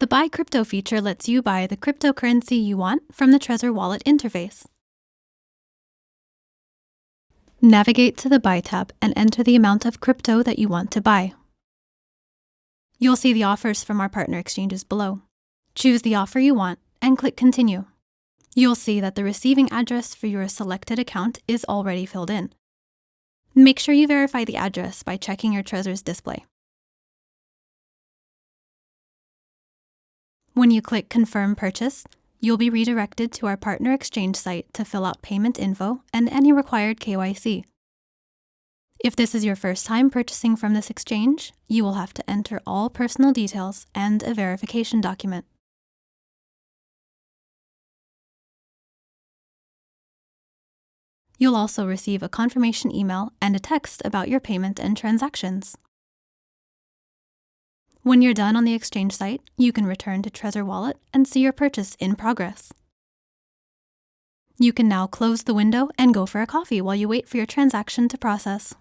The Buy Crypto feature lets you buy the cryptocurrency you want from the Trezor Wallet interface. Navigate to the Buy tab and enter the amount of crypto that you want to buy. You'll see the offers from our partner exchanges below. Choose the offer you want and click Continue. You'll see that the receiving address for your selected account is already filled in. Make sure you verify the address by checking your Trezor's display. When you click Confirm Purchase, you'll be redirected to our partner exchange site to fill out payment info and any required KYC. If this is your first time purchasing from this exchange, you will have to enter all personal details and a verification document. You'll also receive a confirmation email and a text about your payment and transactions. When you're done on the exchange site, you can return to Trezor Wallet and see your purchase in progress. You can now close the window and go for a coffee while you wait for your transaction to process.